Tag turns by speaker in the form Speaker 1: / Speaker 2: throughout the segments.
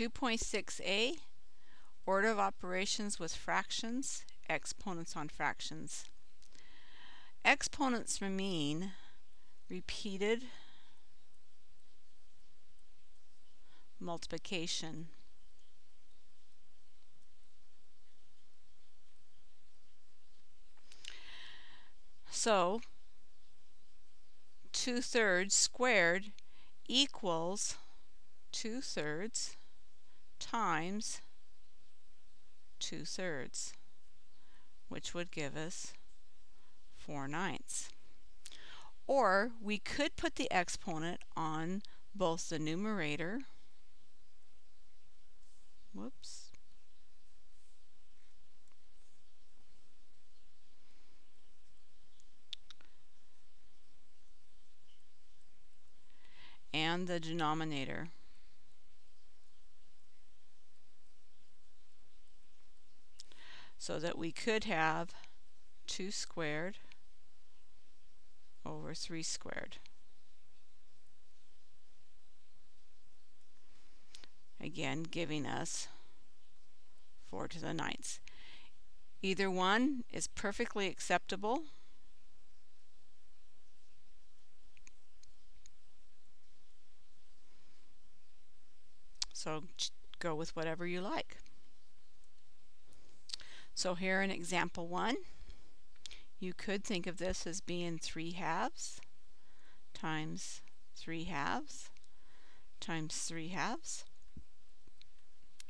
Speaker 1: 2.6a, order of operations with fractions, exponents on fractions. Exponents mean repeated multiplication. So, 2 thirds squared equals 2 thirds times 2 thirds, which would give us 4 ninths. Or we could put the exponent on both the numerator, whoops, and the denominator. So that we could have 2 squared over 3 squared. Again, giving us 4 to the ninth. Either one is perfectly acceptable. So go with whatever you like. So here in example one, you could think of this as being 3 halves times 3 halves times 3 halves,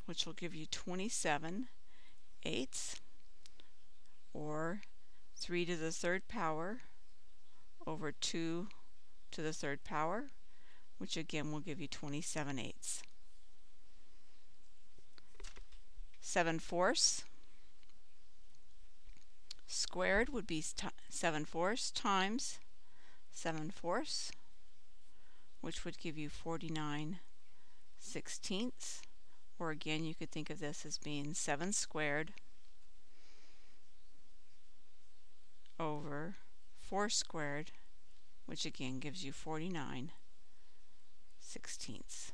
Speaker 1: which will give you 27 eighths, or 3 to the third power over 2 to the third power, which again will give you 27 eighths. 7 fourths squared would be 7 fourths times 7 fourths, which would give you 49 sixteenths. Or again, you could think of this as being 7 squared over 4 squared, which again gives you 49 sixteenths.